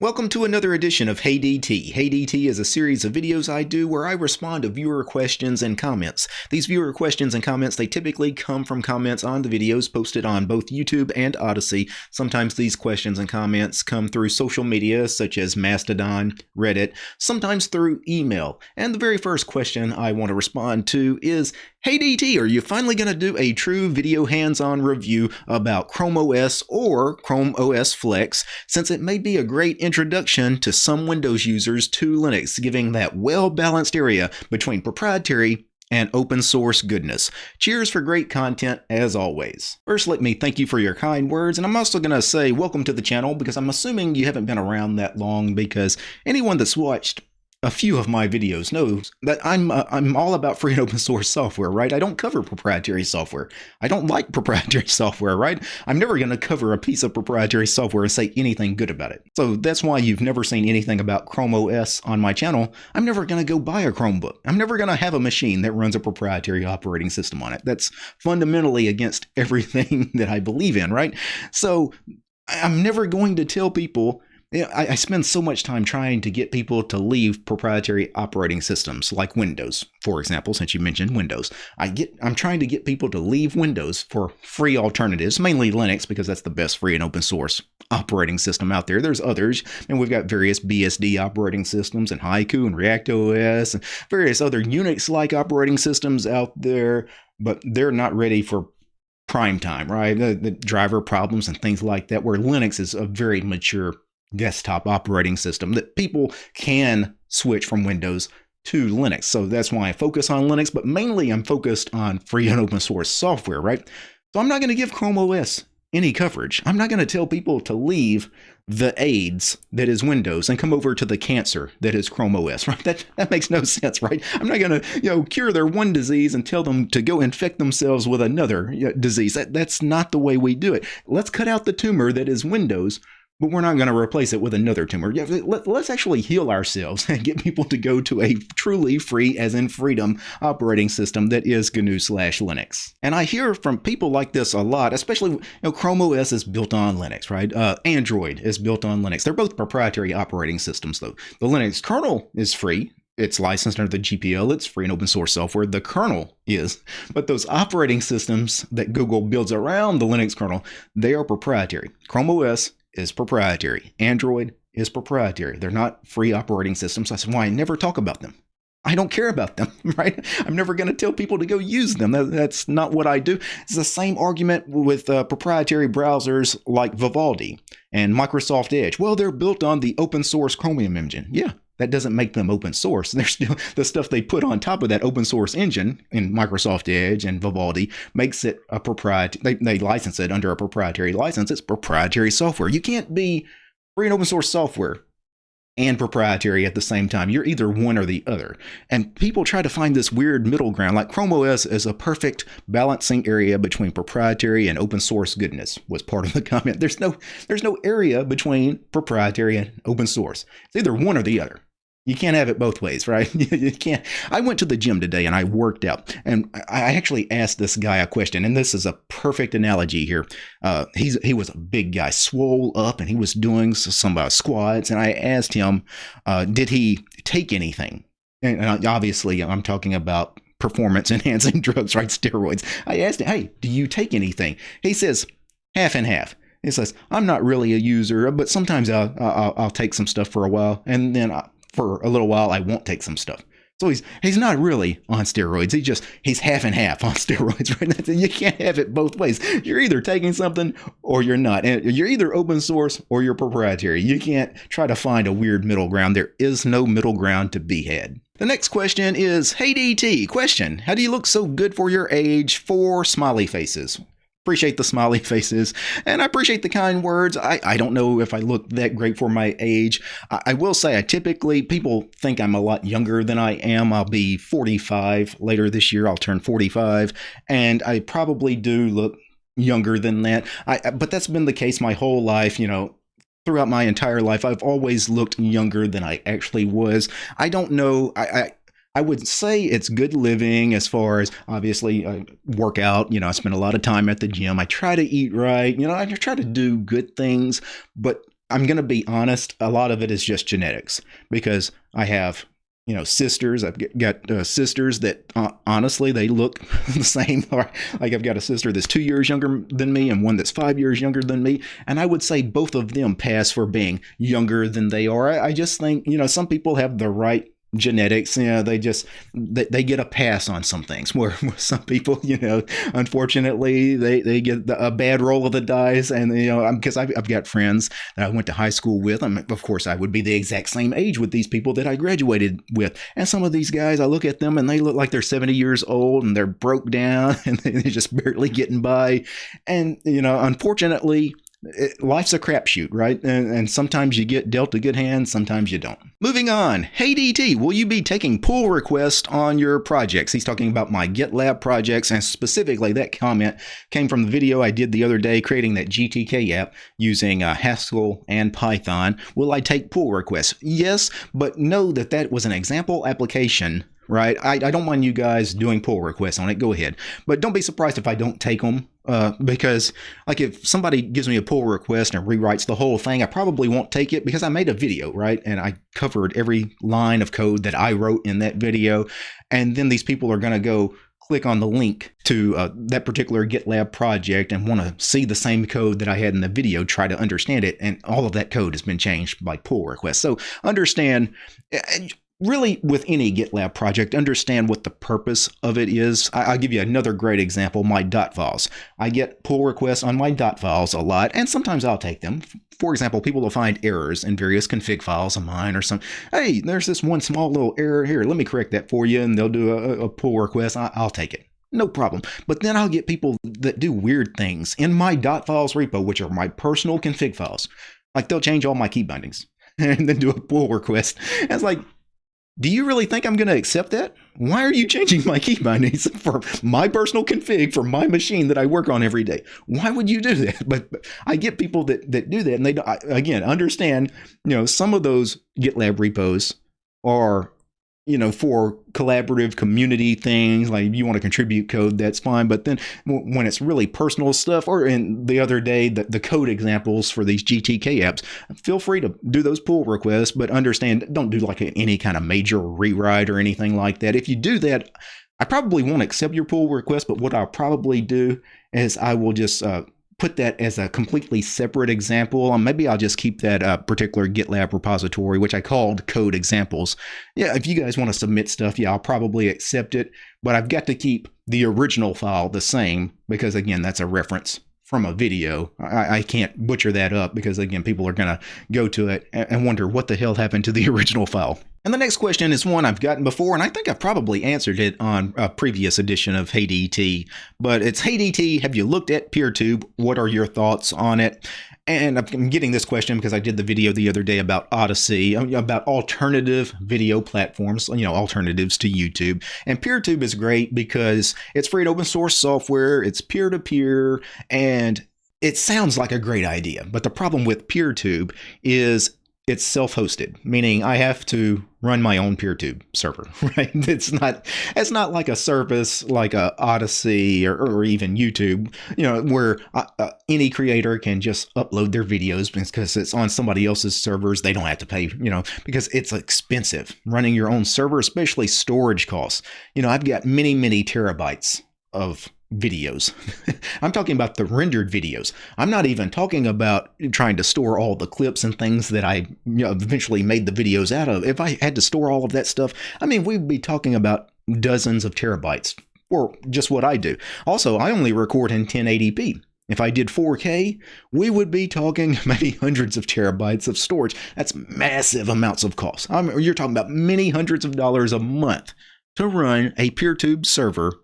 Welcome to another edition of Hey DT. Hey DT is a series of videos I do where I respond to viewer questions and comments. These viewer questions and comments, they typically come from comments on the videos posted on both YouTube and Odysee. Sometimes these questions and comments come through social media such as Mastodon, Reddit, sometimes through email. And the very first question I want to respond to is, Hey DT, are you finally going to do a true video hands-on review about Chrome OS or Chrome OS Flex since it may be a great introduction to some Windows users to Linux, giving that well-balanced area between proprietary and open source goodness. Cheers for great content as always. First, let me thank you for your kind words, and I'm also going to say welcome to the channel because I'm assuming you haven't been around that long because anyone that's watched a few of my videos knows that I'm uh, I'm all about free and open source software, right? I don't cover proprietary software. I don't like proprietary software, right? I'm never going to cover a piece of proprietary software and say anything good about it. So that's why you've never seen anything about Chrome OS on my channel. I'm never going to go buy a Chromebook. I'm never going to have a machine that runs a proprietary operating system on it. That's fundamentally against everything that I believe in, right? So I'm never going to tell people I, I spend so much time trying to get people to leave proprietary operating systems like Windows, for example, since you mentioned Windows. I get I'm trying to get people to leave Windows for free alternatives, mainly Linux because that's the best free and open source operating system out there. There's others, and we've got various BSD operating systems and Haiku and React OS and various other Unix-like operating systems out there, but they're not ready for prime time, right? The, the driver problems and things like that, where Linux is a very mature desktop operating system that people can switch from Windows to Linux. So that's why I focus on Linux, but mainly I'm focused on free and open source software, right? So I'm not going to give Chrome OS any coverage. I'm not going to tell people to leave the AIDS that is Windows and come over to the cancer that is Chrome OS, right? That that makes no sense, right? I'm not going to, you know, cure their one disease and tell them to go infect themselves with another disease. That, that's not the way we do it. Let's cut out the tumor that is Windows but we're not going to replace it with another tumor. Let, us actually heal ourselves and get people to go to a truly free, as in freedom, operating system that is GNU slash Linux. And I hear from people like this a lot, especially, you know, Chrome OS is built on Linux, right? Uh, Android is built on Linux. They're both proprietary operating systems, though. The Linux kernel is free, it's licensed under the GPL. It's free and open source software. The kernel is. But those operating systems that Google builds around the Linux kernel, they are proprietary. Chrome OS is proprietary. Android is proprietary. They're not free operating systems. That's why I never talk about them. I don't care about them, right? I'm never going to tell people to go use them. That's not what I do. It's the same argument with uh, proprietary browsers like Vivaldi and Microsoft Edge. Well, they're built on the open source Chromium engine. Yeah, that doesn't make them open source. They're still the stuff they put on top of that open source engine in Microsoft Edge and Vivaldi makes it a proprietary. They, they license it under a proprietary license. It's proprietary software. You can't be free and open source software and proprietary at the same time. You're either one or the other. And people try to find this weird middle ground. Like Chrome OS is a perfect balancing area between proprietary and open source goodness was part of the comment. There's no there's no area between proprietary and open source. It's either one or the other. You can't have it both ways, right? you can't. I went to the gym today and I worked out, and I actually asked this guy a question, and this is a perfect analogy here. Uh, he's he was a big guy, swole up, and he was doing some uh, squats, and I asked him, uh, did he take anything? And uh, obviously, I'm talking about performance enhancing drugs, right? Steroids. I asked him, hey, do you take anything? He says half and half. He says, I'm not really a user, but sometimes I'll, I'll, I'll take some stuff for a while, and then I, for a little while, I won't take some stuff. So he's he's not really on steroids. He just he's half and half on steroids, right? now. You can't have it both ways. You're either taking something or you're not. And you're either open source or you're proprietary. You can't try to find a weird middle ground. There is no middle ground to be had. The next question is, Hey DT, question, how do you look so good for your age? Four smiley faces appreciate the smiley faces and I appreciate the kind words. I, I don't know if I look that great for my age. I, I, will say I typically, people think I'm a lot younger than I am. I'll be 45 later this year. I'll turn 45 and I probably do look younger than that. I, but that's been the case my whole life, you know, throughout my entire life, I've always looked younger than I actually was. I don't know. I, I, I would say it's good living as far as obviously I work out. You know, I spend a lot of time at the gym. I try to eat right. You know, I try to do good things, but I'm going to be honest, a lot of it is just genetics because I have you know sisters i've got uh, sisters that uh, honestly they look the same like i've got a sister that's two years younger than me and one that's five years younger than me and i would say both of them pass for being younger than they are i, I just think you know some people have the right genetics you know they just they, they get a pass on some things. Where, where some people you know unfortunately they they get the, a bad roll of the dice and you know because I've, I've got friends that i went to high school with. I mean, of course i would be the exact same age with these people that i graduated with. And some of these guys i look at them and they look like they're 70 years old and they're broke down and they're just barely getting by. And you know unfortunately it, life's a crapshoot, right? And, and, sometimes you get dealt a good hand, sometimes you don't. Moving on. Hey DT, will you be taking pull requests on your projects? He's talking about my GitLab projects, and specifically that comment came from the video I did the other day creating that GTK app using uh, Haskell and Python. Will I take pull requests? Yes, but know that that was an example application right? I, I don't mind you guys doing pull requests on it. Go ahead. But don't be surprised if I don't take them uh, because, like, if somebody gives me a pull request and rewrites the whole thing, I probably won't take it because I made a video, right? And I covered every line of code that I wrote in that video. And then these people are going to go click on the link to uh, that particular GitLab project and want to see the same code that I had in the video, try to understand it, and all of that code has been changed by pull requests. So understand really with any GitLab project, understand what the purpose of it is. I, will give you another great example, my dot files. I get pull requests on my dot files a lot, and sometimes I'll take them. For example, people will find errors in various config files of mine or some, hey, there's this one small little error here. Let me correct that for you. And they'll do a, a pull request. I'll take it. No problem. But then I'll get people that do weird things in my dot files repo, which are my personal config files. Like they'll change all my key bindings and then do a pull request. And it's like, do you really think I'm going to accept that? Why are you changing my key bindings for my personal config for my machine that I work on every day? Why would you do that? But, I get people that that do that, and they don't I again understand. You know, some of those GitLab repos are you know, for collaborative community things, like if you want to contribute code, that's fine. But then when it's really personal stuff, or in the other day, the, the code examples for these GTK apps, feel free to do those pull requests, but understand, don't do like any kind of major rewrite or anything like that. If you do that, I probably won't accept your pull request, but what I'll probably do is I will just uh, put that as a completely separate example. Um, maybe I'll just keep that uh, particular GitLab repository, which I called code examples. Yeah, if you guys want to submit stuff, yeah, I'll probably accept it, but I've got to keep the original file the same because again, that's a reference from a video. I, I, can't butcher that up because again, people are going to go to it and wonder what the hell happened to the original file. And the next question is one I've gotten before, and I think I've probably answered it on a previous edition of Hey DT. But it's Hey DT, have you looked at PeerTube? What are your thoughts on it? And I'm getting this question because I did the video the other day about Odysee, uh, about alternative video platforms, you know, alternatives to YouTube. And PeerTube is great because it's free and open source software, it's peer to peer, and it sounds like a great idea. But the problem with PeerTube is it's self-hosted, meaning I have to run my own PeerTube server, right? It's not it's not like a service like a Odysee or, or even YouTube, you know, where uh, uh, any creator can just upload their videos because it's on somebody else's servers. They don't have to pay, you know, because it's expensive running your own server, especially storage costs. You know, I've got many many terabytes of videos. I'm talking about the rendered videos. I'm not even talking about trying to store all the clips and things that I you know, eventually made the videos out of. If I had to store all of that stuff, I mean, we'd be talking about dozens of terabytes or just what I do. Also, I only record in 1080p. If I did 4K, we would be talking maybe hundreds of terabytes of storage. That's massive amounts of cost. I you're talking about many hundreds of dollars a month to run a PeerTube server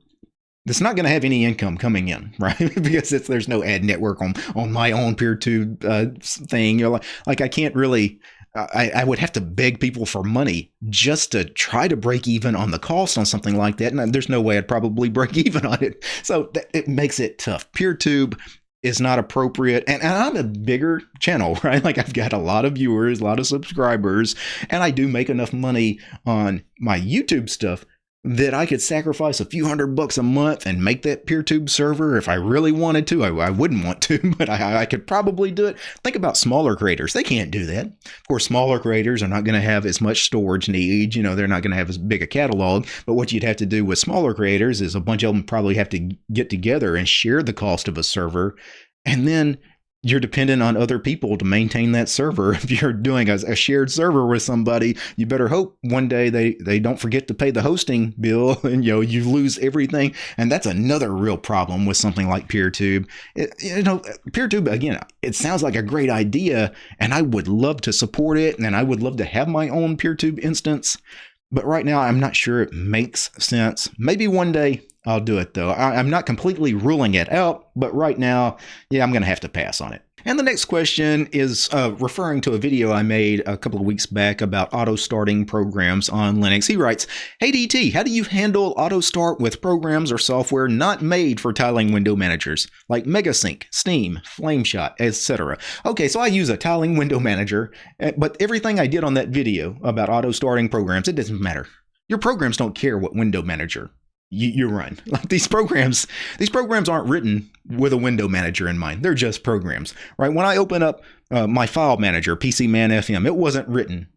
it's not going to have any income coming in, right? because there's no ad network on on my own PeerTube uh, thing. You know, like, like I can't really. I, I would have to beg people for money just to try to break even on the cost on something like that, and there's no way I'd probably break even on it. So that, it makes it tough. PeerTube is not appropriate. And, and, I'm a bigger channel, right? Like I've got a lot of viewers, a lot of subscribers, and I do make enough money on my YouTube stuff that I could sacrifice a few hundred bucks a month and make that PeerTube server if I really wanted to. I, I wouldn't want to, but I, I, could probably do it. Think about smaller creators. They can't do that. Of course, smaller creators are not going to have as much storage needs. You know, they're not going to have as big a catalog. But what you'd have to do with smaller creators is a bunch of them probably have to get together and share the cost of a server. And then you're dependent on other people to maintain that server. If you're doing a, a, shared server with somebody, you better hope one day they, they don't forget to pay the hosting bill and you know you lose everything. And that's another real problem with something like PeerTube. It, you know, PeerTube again, it sounds like a great idea, and I would love to support it, and I would love to have my own PeerTube instance. But right now, I'm not sure it makes sense. Maybe one day I'll do it though. I, am not completely ruling it out, but right now, yeah, I'm going to have to pass on it. And the next question is uh, referring to a video I made a couple of weeks back about auto starting programs on Linux. He writes, Hey DT, how do you handle auto start with programs or software not made for tiling window managers like Megasync, Steam, Flameshot, etc.? Okay, so I use a tiling window manager, eh, but everything I did on that video about auto starting programs, it doesn't matter. Your programs don't care what window manager you, you run. Like these programs, these programs aren't written with a window manager in mind. They're just programs, right? When I open up uh, my file manager, PCMan FM, it wasn't written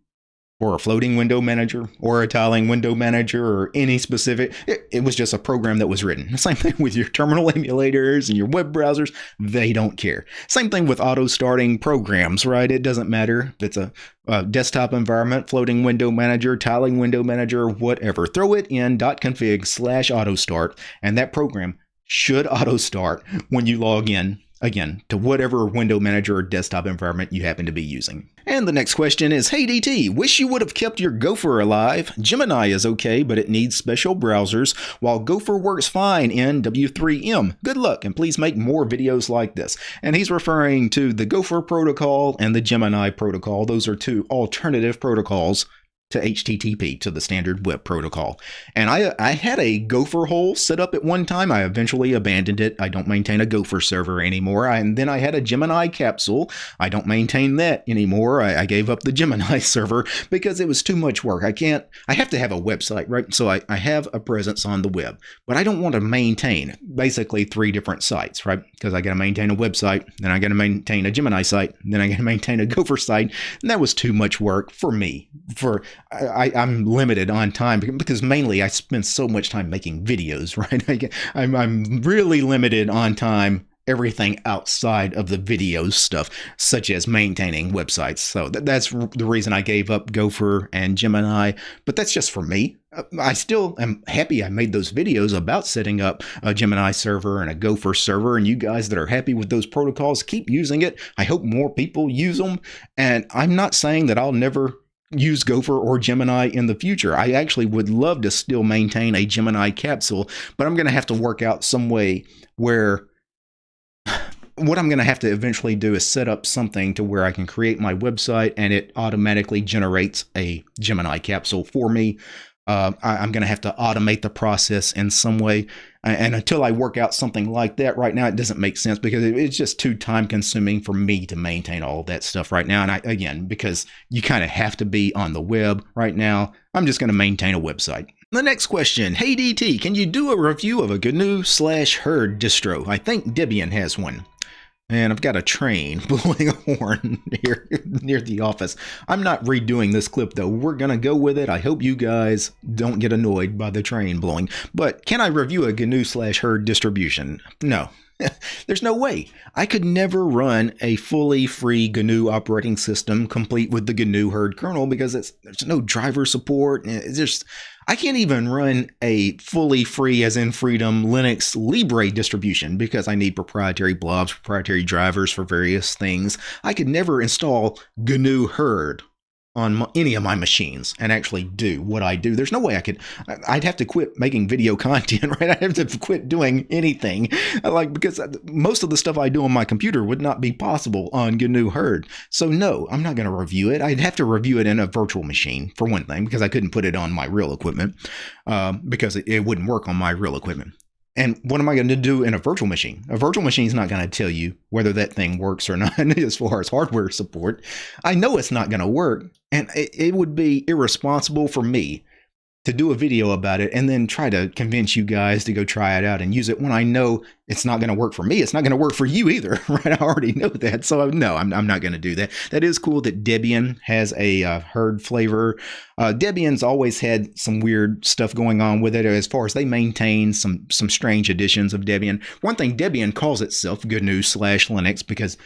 or a floating window manager or a tiling window manager or any specific. It, it, was just a program that was written. Same thing with your terminal emulators and your web browsers. They don't care. Same thing with auto starting programs, right? It doesn't matter if it's a, a desktop environment, floating window manager, tiling window manager, whatever. Throw it in .config slash auto start and that program should auto start when you log in again, to whatever window manager or desktop environment you happen to be using. And the next question is, Hey DT, wish you would have kept your Gopher alive. Gemini is okay, but it needs special browsers, while Gopher works fine in W3M. Good luck, and please make more videos like this. And he's referring to the Gopher protocol and the Gemini protocol. Those are two alternative protocols to HTTP to the standard web protocol. And I I had a Gopher hole set up at one time. I eventually abandoned it. I don't maintain a Gopher server anymore. And then I had a Gemini capsule. I don't maintain that anymore. I, I gave up the Gemini server because it was too much work. I can't. I have to have a website, right? So I, I have a presence on the web, but I don't want to maintain basically three different sites, right? Because I got to maintain a website, then I got to maintain a Gemini site, then I got to maintain a Gopher site, and that was too much work for me. For I, am limited on time because mainly I spend so much time making videos, right? I, I'm, I'm really limited on time everything outside of the video stuff, such as maintaining websites. So th- that's the reason I gave up Gopher and Gemini, but that's just for me. Uh, I still am happy I made those videos about setting up a Gemini server and a Gopher server. And you guys that are happy with those protocols, keep using it. I hope more people use them. And I'm not saying that I'll never use Gopher or Gemini in the future. I actually would love to still maintain a Gemini capsule, but I'm going to have to work out some way where what I'm going to have to eventually do is set up something to where I can create my website and it automatically generates a Gemini capsule for me. Uh, I, am going to have to automate the process in some way. And until I work out something like that right now, it doesn't make sense because it's just too time consuming for me to maintain all that stuff right now. And I, again, because you kind of have to be on the web right now, I'm just going to maintain a website. The next question, Hey DT, can you do a review of a GNU slash Hurd distro? I think Debian has one. And I've got a train blowing a horn here near the office. I'm not redoing this clip though. We're going to go with it. I hope you guys don't get annoyed by the train blowing. But can I review a GNU slash Hurd distribution? No. There's no way. I could never run a fully free GNU operating system complete with the GNU Hurd kernel because it's, there's no driver support. It's just I can't even run a fully free, as in freedom, Linux Libre distribution because I need proprietary blobs, proprietary drivers for various things. I could never install GNU Hurd on any of my machines and actually do what I do. There's no way I could. I'd have to quit making video content, right? I'd have to quit doing anything, like because most of the stuff I do on my computer would not be possible on GNU Hurd. So no, I'm not going to review it. I'd have to review it in a virtual machine for one thing because I couldn't put it on my real equipment um, because it, it wouldn't work on my real equipment. And what am I going to do in a virtual machine? A virtual machine is not going to tell you whether that thing works or not as far as hardware support. I know it's not going to work, and it, it would be irresponsible for me to do a video about it and then try to convince you guys to go try it out and use it when I know it's not going to work for me. It's not going to work for you either, right? I already know that. So no, I'm, I'm not going to do that. That is cool that Debian has a uh, Hurd flavor. Uh, Debian's always had some weird stuff going on with it as far as they maintain some some strange editions of Debian. One thing Debian calls itself GNU slash Linux because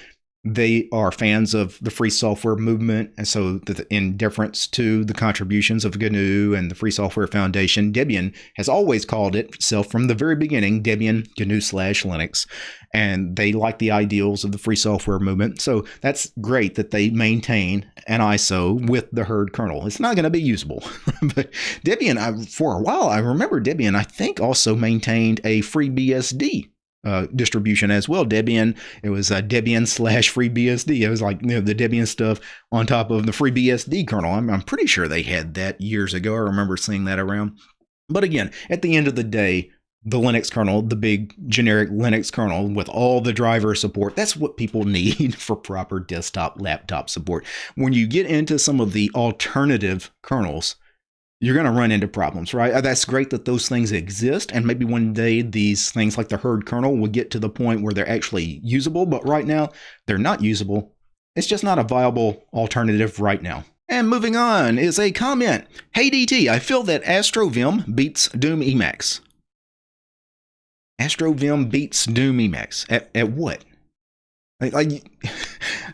they are fans of the free software movement, and so in deference to the contributions of GNU and the Free Software Foundation, Debian has always called itself from the very beginning Debian GNU slash Linux, and they like the ideals of the free software movement. So that's great that they maintain an ISO with the Hurd kernel. It's not going to be usable, but Debian, I, for a while, I remember Debian. I think also maintained a FreeBSD uh, distribution as well. Debian, it was uh, Debian slash FreeBSD. It was like you know, the Debian stuff on top of the FreeBSD kernel. I'm, I'm pretty sure they had that years ago. I remember seeing that around. But again, at the end of the day, the Linux kernel, the big generic Linux kernel with all the driver support, that's what people need for proper desktop laptop support. When you get into some of the alternative kernels, you're going to run into problems, right? Uh, that's great that those things exist. And maybe one day these things like the Hurd kernel will get to the point where they're actually usable. But right now, they're not usable. It's just not a viable alternative right now. And moving on is a comment. Hey DT, I feel that AstroVim beats Doom Emacs. AstroVim beats Doom Emacs. At, at what? Like,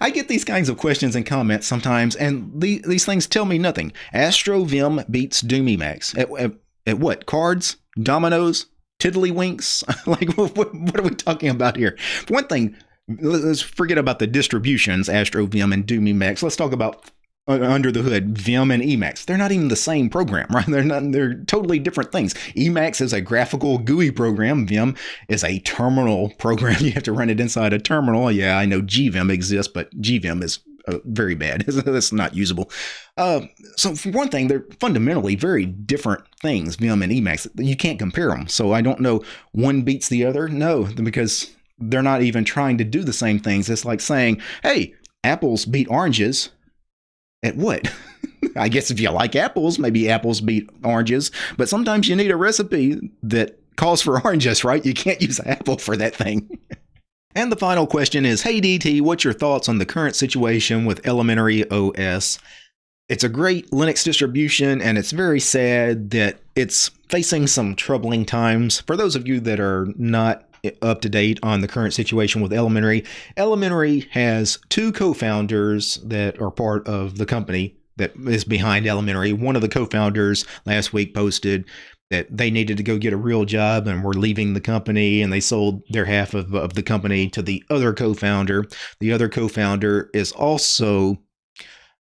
I get these kinds of questions and comments sometimes, and the, these things tell me nothing. AstroVim beats Doom Emacs. At, at, at what? Cards? Dominoes? Tiddlywinks? like, what, what, are we talking about here? For one thing, let's forget about the distributions, AstroVim and Doom Emacs. Let's talk about under the hood, Vim and Emacs. They're not even the same program, right? They're not. They're totally different things. Emacs is a graphical GUI program. Vim is a terminal program. You have to run it inside a terminal. Yeah, I know GVim exists, but GVim is uh, very bad. That's not usable. Uh, so for one thing, they're fundamentally very different things. Vim and Emacs. You can't compare them. So I don't know one beats the other. No, because they're not even trying to do the same things. It's like saying, "Hey, apples beat oranges." At what? I guess if you like apples, maybe apples beat oranges, but sometimes you need a recipe that calls for oranges, right? You can't use apple for that thing. and the final question is Hey DT, what's your thoughts on the current situation with Elementary OS? It's a great Linux distribution, and it's very sad that it's facing some troubling times. For those of you that are not up to date on the current situation with Elementary. Elementary has two co-founders that are part of the company that is behind Elementary. One of the co-founders last week posted that they needed to go get a real job and were leaving the company and they sold their half of, of the company to the other co-founder. The other co-founder is also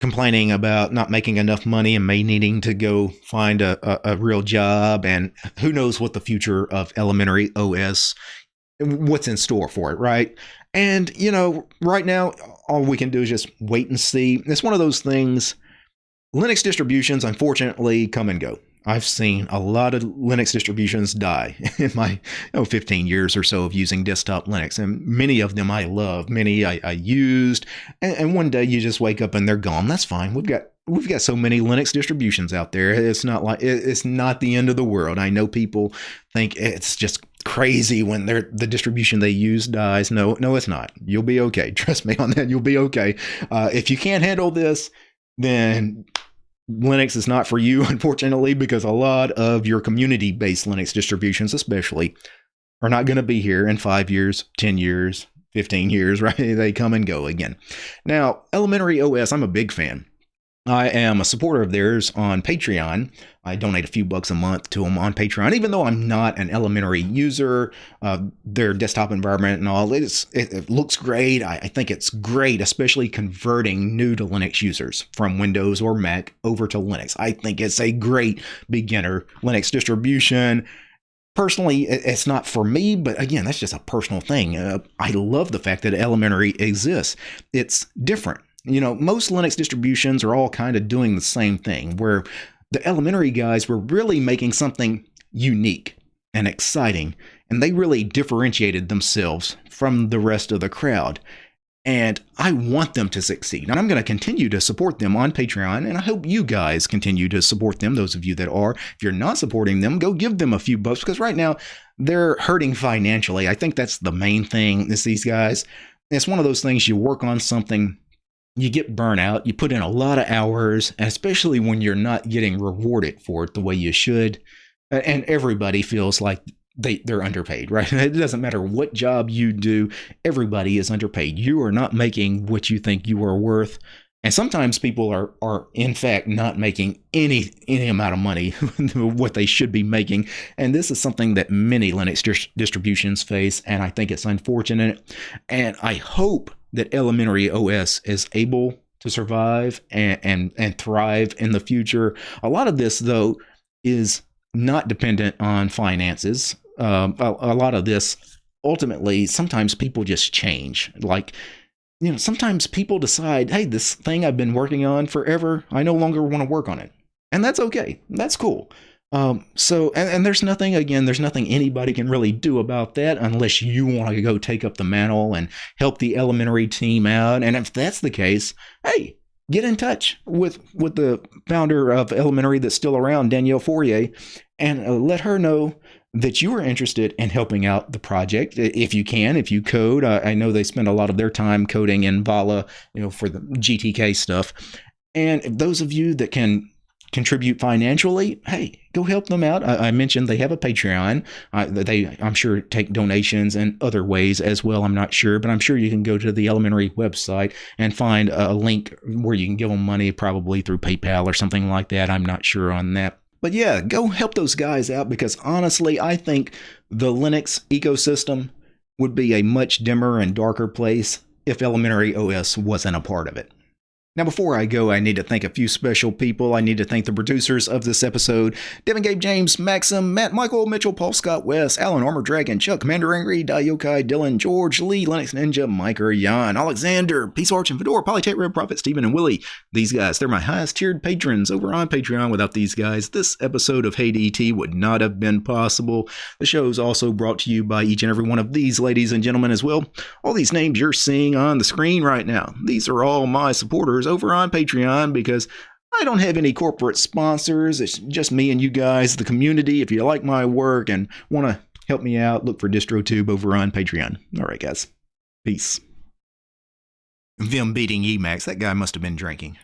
complaining about not making enough money and may needing to go find a, a, a, real job and who knows what the future of elementary os what's in store for it right and you know right now all we can do is just wait and see it's one of those things linux distributions unfortunately come and go I've seen a lot of Linux distributions die in my know, 15 years or so of using desktop Linux. And many of them I love, many I, I used. And, and, one day you just wake up and they're gone. That's fine. We've got we've got so many Linux distributions out there. It's not like it's not the end of the world. I know people think it's just crazy when they're the distribution they use dies. No, no, it's not. You'll be okay. Trust me on that. You'll be okay. Uh, if you can't handle this, then Linux is not for you, unfortunately, because a lot of your community based Linux distributions, especially, are not going to be here in five years, 10 years, 15 years, right? They come and go again. Now, Elementary OS, I'm a big fan. I am a supporter of theirs on Patreon. I donate a few bucks a month to them on Patreon, even though I'm not an elementary user. Uh, their desktop environment and all, it, it looks great. I, I, think it's great, especially converting new to Linux users from Windows or Mac over to Linux. I think it's a great beginner Linux distribution. Personally, it's not for me, but again, that's just a personal thing. Uh, I love the fact that elementary exists. It's different you know, most Linux distributions are all kind of doing the same thing, where the elementary guys were really making something unique and exciting, and they really differentiated themselves from the rest of the crowd. and I want them to succeed. And I'm going to continue to support them on Patreon, and I hope you guys continue to support them, those of you that are. If you're not supporting them, go give them a few bucks because right now they're hurting financially. I think that's the main thing is these guys. It's one of those things you work on something, you get burnout, you put in a lot of hours, especially when you're not getting rewarded for it the way you should. And everybody feels like they they're underpaid, right? It doesn't matter what job you do, everybody is underpaid. You are not making what you think you are worth. And sometimes people are are in fact not making any any amount of money what they should be making. And this is something that many Linux dis- distributions face and I think it's unfortunate. And I hope that Elementary OS is able to survive and and, and thrive in the future. A lot of this though is not dependent on finances. Um, a, a lot of this ultimately sometimes people just change. Like you know sometimes people decide hey this thing i've been working on forever i no longer want to work on it. And that's okay. That's cool um, so and, and there's nothing again there's nothing anybody can really do about that unless you want to go take up the mantle and help the elementary team out. And if that's the case hey get in touch with with the founder of elementary that's still around danielle Foré and uh, let her know that you are interested in helping out the project if you can if you code i know they spend a lot of their time coding in vala you know for the gtk stuff. And those of you that can contribute financially hey go help them out. I, I mentioned they have a patreon. They i'm sure take donations and other ways as well i'm not sure but i'm sure you can go to the elementary website and find a link where you can give them money probably through paypal or something like that. I'm not sure on that. But yeah, go help those guys out because honestly, I think the Linux ecosystem would be a much dimmer and darker place if Elementary OS wasn't a part of it. Now, before I go, I need to thank a few special people. I need to thank the producers of this episode Devin Gabe James, Maxim, Matt Michael, Mitchell, Paul Scott West, Alan Armor Dragon, Chuck, Commander Angry, Dayokai, Dylan, George, Lee, Linux Ninja, Mike, Jan, Alexander, Peace Arch, and Fedora, Polytech, Red Prophet, Stephen, and Willie. These guys, they're my highest tiered patrons over on Patreon. Without these guys, this episode of Hey DT would not have been possible. The show is also brought to you by each and every one of these ladies and gentlemen as well. All these names you're seeing on the screen right now, these are all my supporters over on Patreon because I don't have any corporate sponsors. It's just me and you guys, the community. If you like my work and want to help me out, look for DistroTube over on Patreon. All right, guys. Peace. Them beating Emacs, that guy must have been drinking.